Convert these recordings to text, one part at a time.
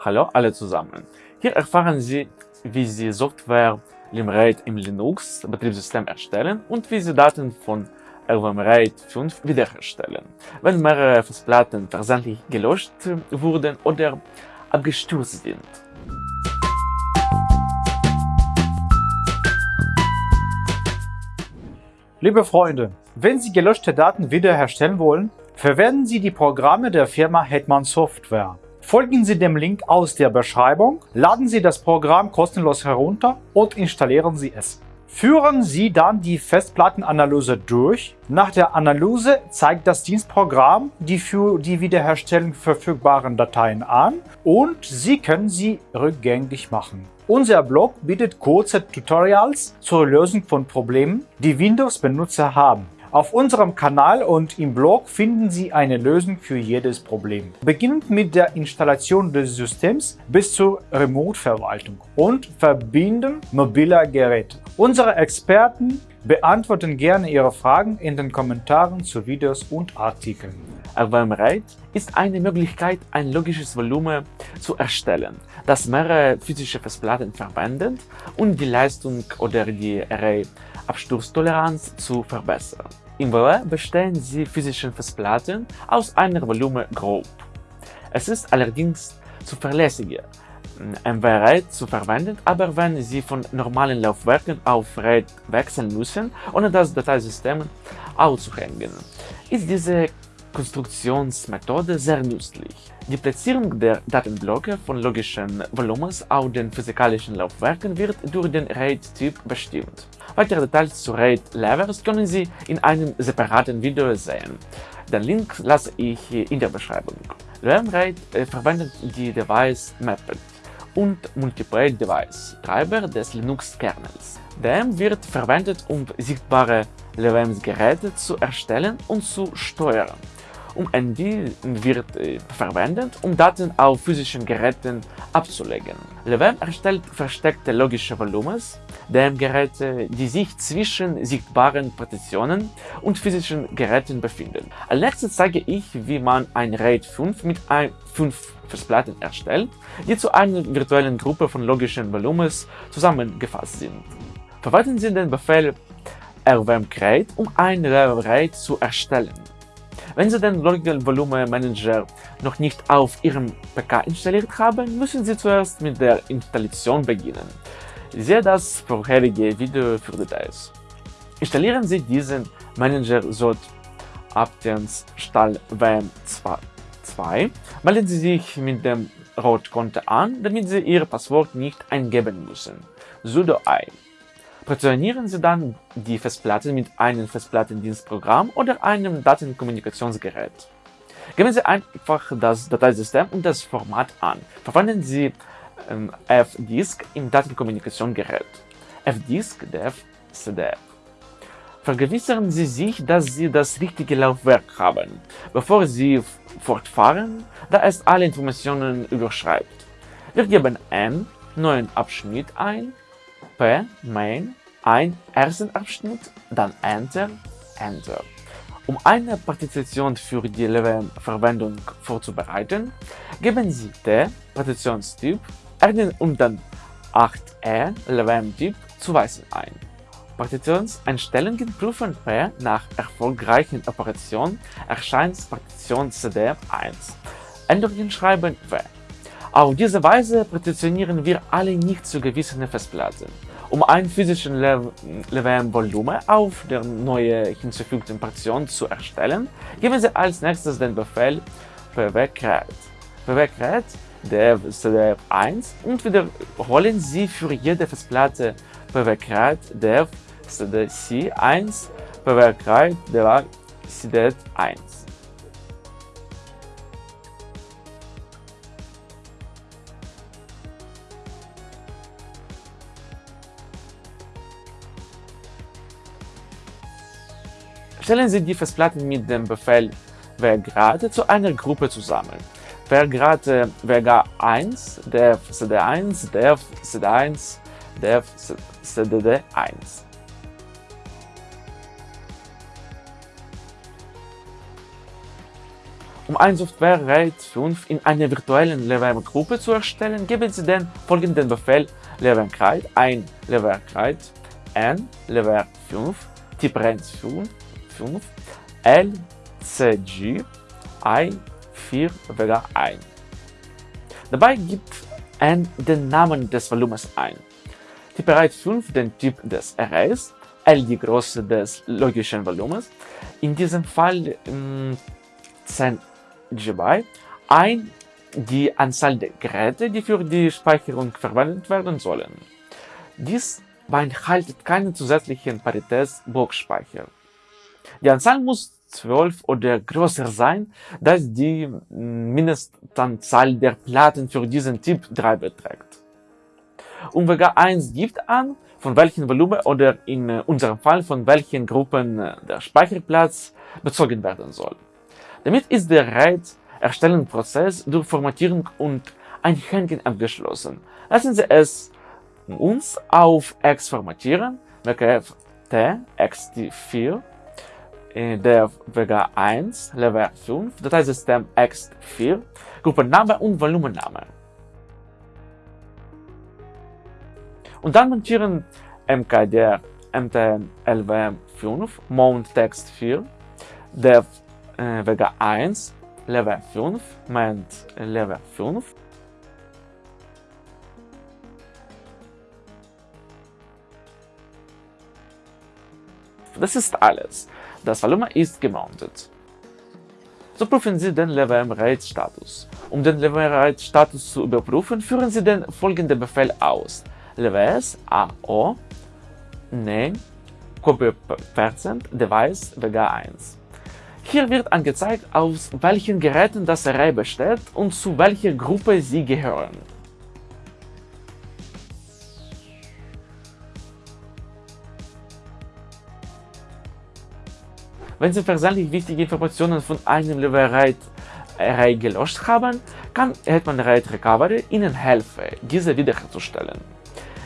Hallo alle zusammen. Hier erfahren Sie, wie Sie Software Limrate im Linux-Betriebssystem erstellen und wie Sie Daten von RVM-RAID 5 wiederherstellen, wenn mehrere Festplatten versehentlich gelöscht wurden oder abgestürzt sind. Liebe Freunde, wenn Sie gelöschte Daten wiederherstellen wollen, verwenden Sie die Programme der Firma Hetman Software. Folgen Sie dem Link aus der Beschreibung, laden Sie das Programm kostenlos herunter und installieren Sie es. Führen Sie dann die Festplattenanalyse durch. Nach der Analyse zeigt das Dienstprogramm die für die Wiederherstellung verfügbaren Dateien an und Sie können sie rückgängig machen. Unser Blog bietet kurze Tutorials zur Lösung von Problemen, die Windows-Benutzer haben. Auf unserem Kanal und im Blog finden Sie eine Lösung für jedes Problem. Beginnend mit der Installation des Systems bis zur Remote-Verwaltung und Verbinden mobiler Geräte. Unsere Experten beantworten gerne Ihre Fragen in den Kommentaren zu Videos und Artikeln. RVM-RAID ist eine Möglichkeit, ein logisches Volumen zu erstellen, das mehrere physische Festplatten verwendet und die Leistung oder die Array-Absturztoleranz zu verbessern. Im WoW bestehen die physischen Festplatten aus einer Volumengroup. Es ist allerdings zuverlässiger, MW-RAID zu verwenden, aber wenn Sie von normalen Laufwerken auf RAID wechseln müssen, ohne das Dateisystem aufzuhängen, ist diese Konstruktionsmethode sehr nützlich. Die Platzierung der Datenblöcke von logischen Volumens auf den physikalischen Laufwerken wird durch den RAID-Typ bestimmt. Weitere Details zu RAID-Levels können Sie in einem separaten Video sehen. Den Link lasse ich in der Beschreibung. RAID äh, verwendet die Device Mapped und Multiple Device Treiber des Linux-Kernels. DM wird verwendet, um sichtbare LVMs-Geräte zu erstellen und zu steuern um ND wird äh, verwendet, um Daten auf physischen Geräten abzulegen. LeVM erstellt versteckte logische Volumens, DM-Geräte, die sich zwischen sichtbaren Partitionen und physischen Geräten befinden. Als letztes zeige ich, wie man ein RAID 5 mit 5 Festplatten erstellt, die zu einer virtuellen Gruppe von logischen Volumens zusammengefasst sind. Verwalten Sie den Befehl rvm create, um ein RAID zu erstellen. Wenn Sie den Logical Volume Manager noch nicht auf Ihrem PC installiert haben, müssen Sie zuerst mit der Installation beginnen. Siehe das vorherige Video für Details. Installieren Sie diesen Manager SOT Aptens Stahl WM2. Melden Sie sich mit dem Rot-Konto an, damit Sie Ihr Passwort nicht eingeben müssen. sudo i Partitionieren Sie dann die Festplatte mit einem Festplattendienstprogramm oder einem Datenkommunikationsgerät. Geben Sie einfach das Dateisystem und das Format an. Verwenden Sie ähm, F-Disk im Datenkommunikationsgerät. F-Disk, DEF, CDF. Vergewissern Sie sich, dass Sie das richtige Laufwerk haben, bevor Sie fortfahren, da es alle Informationen überschreibt. Wir geben N, neuen Abschnitt ein P, Main, ein ersten Abschnitt, dann Enter, Enter. Um eine Partizipation für die LVM-Verwendung vorzubereiten, geben Sie T, Partitionstyp, Erden und dann 8E, LVM-Typ zuweisen ein. Partitionseinstellungen prüfen P nach erfolgreichen Operationen erscheint Partition CD 1. Änderungen schreiben W. Auf diese Weise partitionieren wir alle nicht zu gewissen Festplatten. Um einen physischen LVM-Volumen auf der neu hinzufügten Partition zu erstellen, geben Sie als nächstes den Befehl pwcreate. pwcreate dev/1 und wiederholen Sie für jede Festplatte pwcreate dev/c1 pwcreate dev/cd1. Stellen Sie die Festplatten mit dem Befehl wgrad zu einer Gruppe zusammen. Wgrad wg1, dev cd1, dev cd1, dev cdd1. Um ein Software RAID 5 in einer virtuellen LVM-Gruppe zu erstellen, geben Sie den folgenden Befehl LVM-RAID ein LVM-RAID n LVM5 Typ RAID 5, 5 LCG i4 Vega ein. Dabei gibt n den Namen des Volumens ein. Typ RAID 5 den Typ des Arrays, L die Größe des logischen Volumens, in diesem Fall ähm, 10 GB, ein die Anzahl der Geräte, die für die Speicherung verwendet werden sollen. Dies beinhaltet keinen zusätzlichen Paritätsblockspeicher. Die Anzahl muss 12 oder größer sein, da die Mindestanzahl der Platten für diesen Typ 3 beträgt. Und Vega 1 gibt an, von welchem Volumen oder in unserem Fall von welchen Gruppen der Speicherplatz bezogen werden soll. Damit ist der RAID-Erstellungsprozess durch Formatierung und Einhängen abgeschlossen. Lassen Sie es uns auf X formatieren, WKF T, XT4, der Vega 1, Level 5, Dateisystem X4, Gruppenname und Volumenname. Und dann montieren MKDR MTN LVM5, Mount Text 4, Dev äh, Vega 1, Level 5, Mount Level 5, Das ist alles. Das Volumen ist gemountet. So prüfen Sie den LVM-RAID-Status. Um den LVM-RAID-Status zu überprüfen, führen Sie den folgenden Befehl aus. LVS AO name copy percent device vega 1. Hier wird angezeigt, aus welchen Geräten das Array besteht und zu welcher Gruppe sie gehören. Wenn Sie versehentlich wichtige Informationen von einem Level Array gelöscht haben, kann Hetman RAID Recovery Ihnen helfen, diese wiederherzustellen.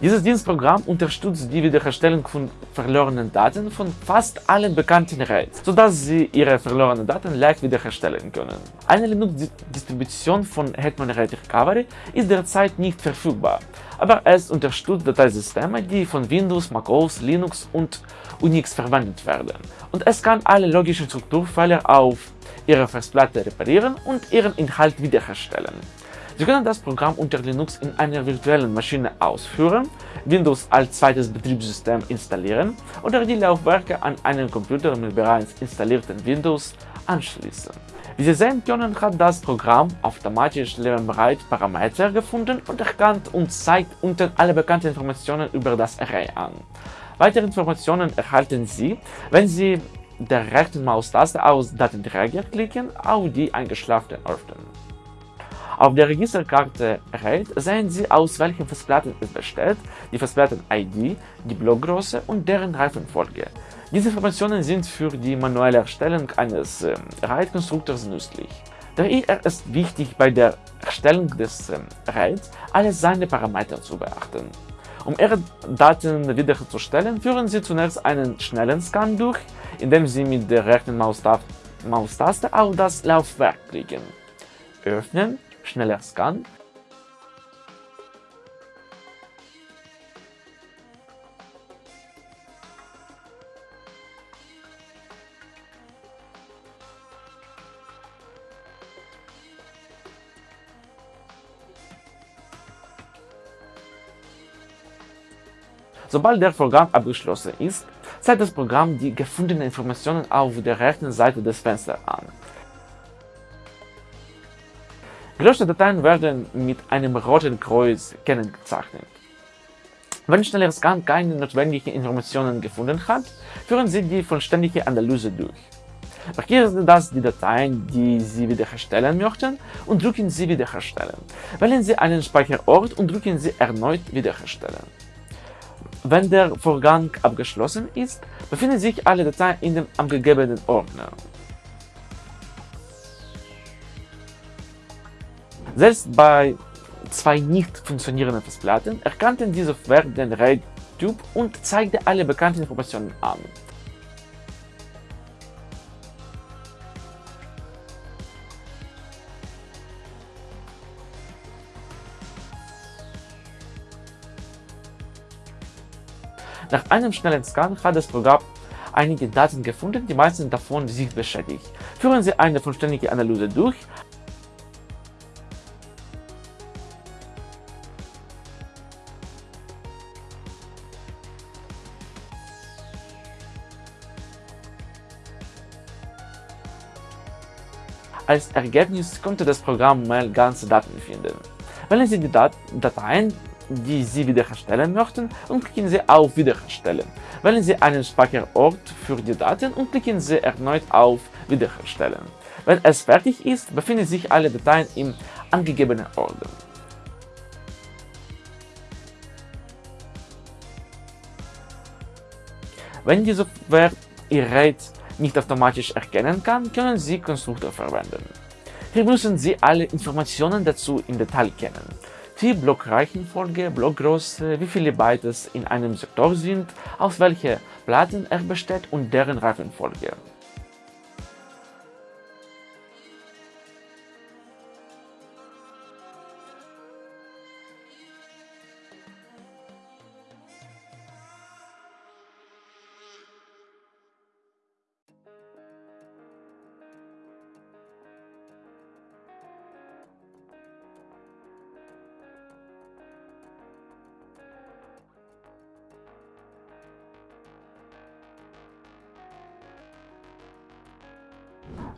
Dieses Dienstprogramm unterstützt die Wiederherstellung von verlorenen Daten von fast allen bekannten RAIDs, sodass Sie Ihre verlorenen Daten leicht wiederherstellen können. Eine Linux-Distribution von Hetman RAID Recovery ist derzeit nicht verfügbar, aber es unterstützt Dateisysteme, die von Windows, macOS, Linux und Unix verwendet werden. Und es kann alle logischen Strukturfehler auf Ihrer Festplatte reparieren und ihren Inhalt wiederherstellen. Sie können das Programm unter Linux in einer virtuellen Maschine ausführen, Windows als zweites Betriebssystem installieren oder die Laufwerke an einen Computer mit bereits installierten Windows anschließen. Wie Sie sehen können, hat das Programm automatisch lernbereit Parameter gefunden und erkannt und zeigt unten alle bekannten Informationen über das Array an. Weitere Informationen erhalten Sie, wenn Sie der rechten Maustaste aus Datenträger klicken auf die eingeschlafenen öffnen. Auf der Registerkarte RAID sehen Sie, aus welchen Festplatten es besteht, die Festplatten-ID, die Blockgröße und deren Reifenfolge. Diese Informationen sind für die manuelle Erstellung eines äh, RAID-Konstruktors nützlich. Daher ist wichtig, bei der Erstellung des äh, RAIDs alle seine Parameter zu beachten. Um Ihre Daten wiederherzustellen, führen Sie zunächst einen schnellen Scan durch, indem Sie mit der rechten Maustaste auf das Laufwerk klicken. Öffnen schneller Scan Sobald der Vorgang abgeschlossen ist, zeigt das Programm die gefundenen Informationen auf der rechten Seite des Fensters an. Gelöschte Dateien werden mit einem roten Kreuz kennzeichnet. Wenn schneller Scan keine notwendigen Informationen gefunden hat, führen Sie die vollständige Analyse durch. Markieren Sie das die Dateien, die Sie wiederherstellen möchten und drücken Sie Wiederherstellen. Wählen Sie einen Speicherort und drücken Sie Erneut Wiederherstellen. Wenn der Vorgang abgeschlossen ist, befinden sich alle Dateien in dem angegebenen Ordner. Selbst bei zwei nicht funktionierenden Festplatten erkannten die Software den RAID-Typ und zeigte alle bekannten Informationen an. Nach einem schnellen Scan hat das Programm einige Daten gefunden, die meisten davon sind beschädigt. Führen Sie eine vollständige Analyse durch, Als Ergebnis konnte das Programm mal ganze Daten finden. Wählen Sie die Dat Dateien, die Sie wiederherstellen möchten und klicken Sie auf Wiederherstellen. Wählen Sie einen Speicherort für die Daten und klicken Sie erneut auf Wiederherstellen. Wenn es fertig ist, befinden sich alle Dateien im angegebenen Ordner. Wenn die Software Ihr Gerät nicht automatisch erkennen kann, können Sie Konstruktor verwenden. Hier müssen Sie alle Informationen dazu im Detail kennen. Die Blockreihenfolge, Blockgröße, wie viele Bytes in einem Sektor sind, aus welchen Platten er besteht und deren Reihenfolge.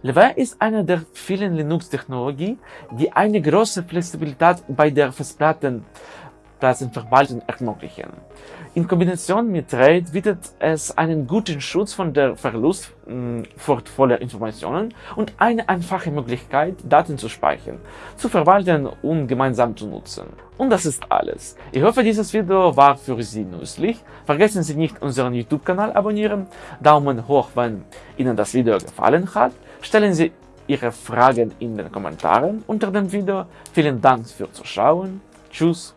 Laverne ist eine der vielen Linux-Technologien, die eine große Flexibilität bei der Festplattenverwaltung ermöglichen. In Kombination mit RAID bietet es einen guten Schutz von der Verlust wertvoller Informationen und eine einfache Möglichkeit, Daten zu speichern, zu verwalten und gemeinsam zu nutzen. Und das ist alles. Ich hoffe, dieses Video war für Sie nützlich. Vergessen Sie nicht, unseren YouTube-Kanal abonnieren, Daumen hoch, wenn Ihnen das Video gefallen hat Stellen Sie Ihre Fragen in den Kommentaren unter dem Video. Vielen Dank fürs Zuschauen. Tschüss.